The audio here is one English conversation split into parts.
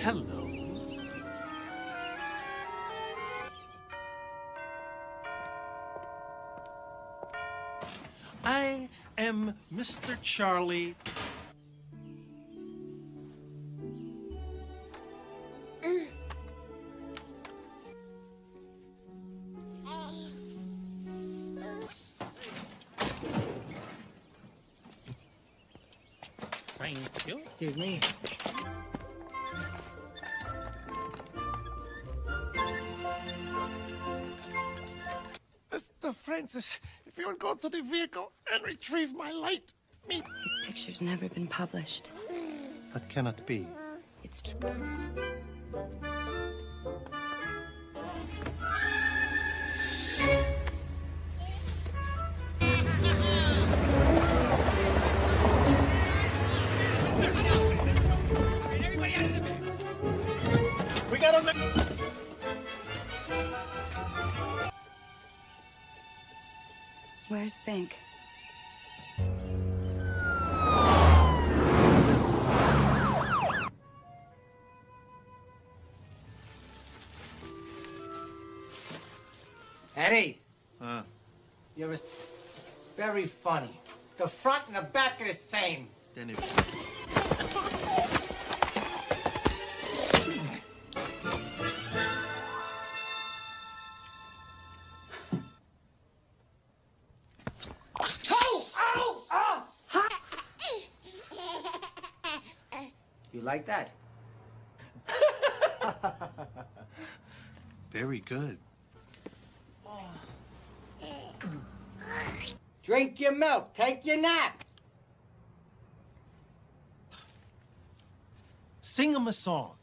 Hello. Mr. Charlie. Thank you. Excuse me. Mr. Francis, if you'll go to the vehicle and retrieve my light, me. His picture's never been published. That cannot be. It's true. We got a. Where's Bink? Eddie, Huh? you're a- very funny. The front and the back are the same. Then if. You like that? Very good. Drink your milk. Take your nap. Sing him a song.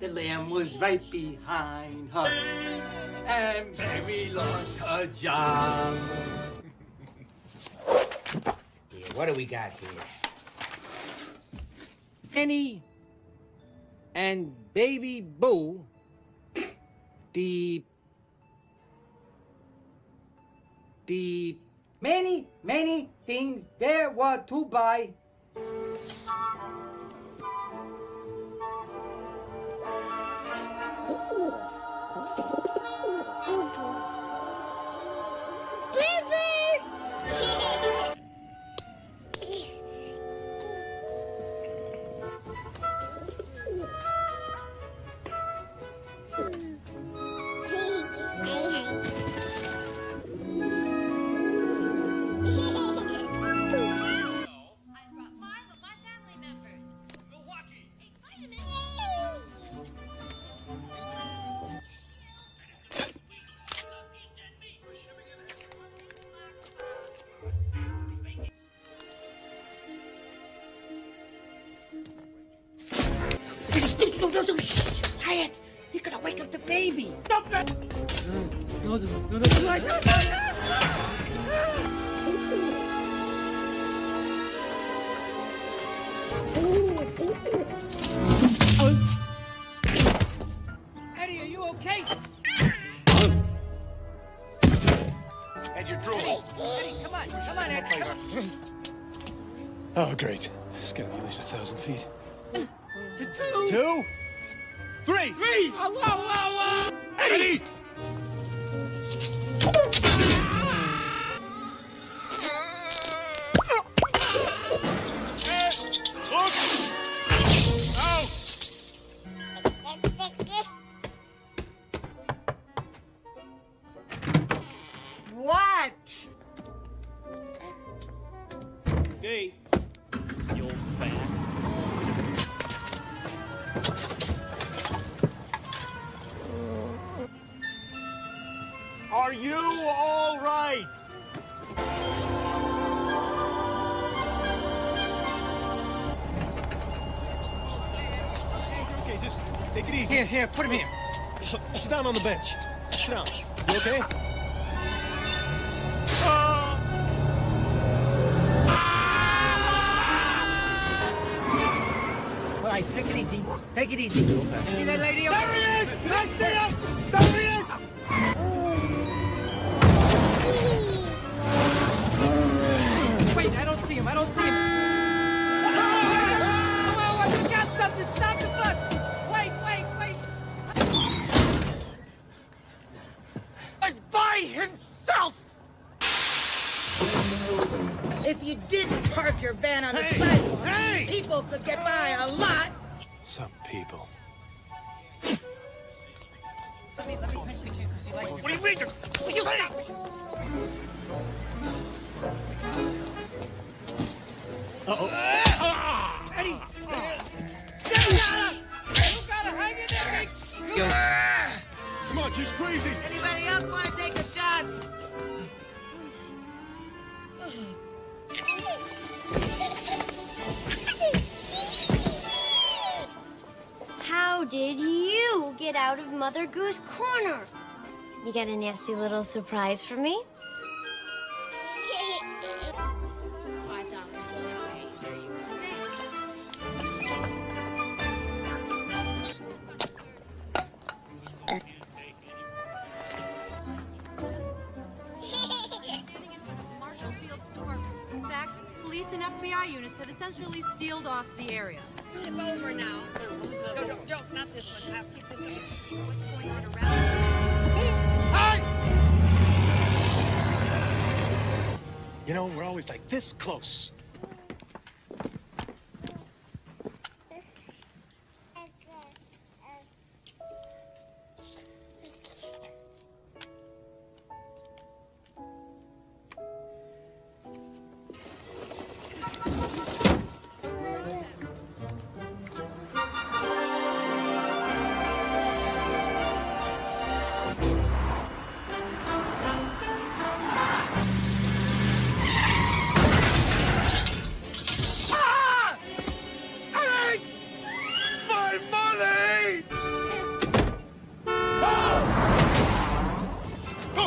The lamb was right behind her. And Mary lost her job. yeah, what do we got here? Penny and Baby Boo the the many many things there were to buy quiet you're gonna wake up the baby stop that no no no no no Eddie, are you okay? And your drool. Eddie, come on, come on, Eddie. Oh, great. It's gonna be at least a thousand feet. To two. Two? Three! Three. Oh. Eddie! Are you all right? Okay, just take it easy. Here, here, put him here. Sit down on the bench. Sit down. You okay? All right, take it easy. Take it easy. See that lady? There he is! I see him! Your van on the sidewalk, Hey! people could get by a lot. Some people. Let me, let me pinch the kid because he likes What do you mean? Will you stop? Did you get out of Mother Goose Corner? You got a nasty little surprise for me? FBI units have essentially sealed off the area. Tip over now. No, no, don't, this one. I'll keep this one. On around? You know, we're always like this close.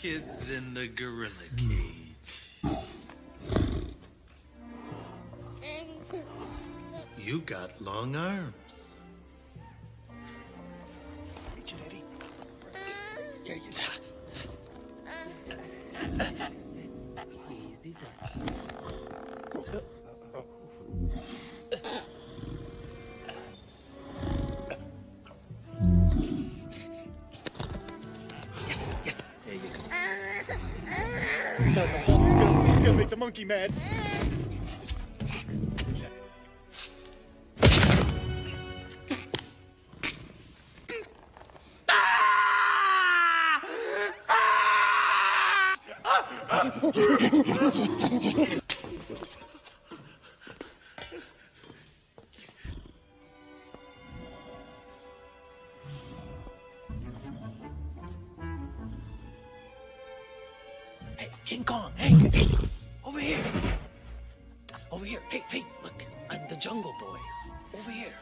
kid's in the gorilla cage. You got long arms. Eddie. Here you He's gonna, make the monkey mad. Hey, King Kong, hey, hey, over here. Over here. Hey, hey, look, I'm the jungle boy. Over here.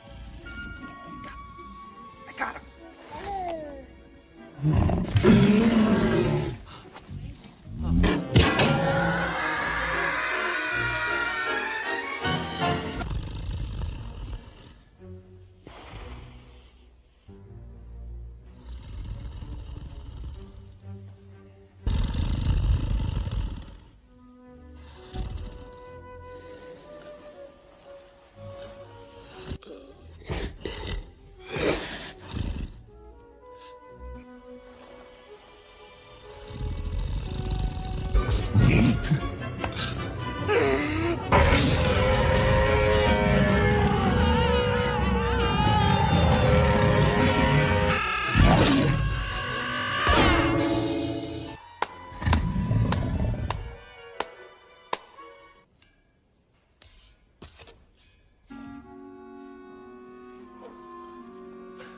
I got, I got him.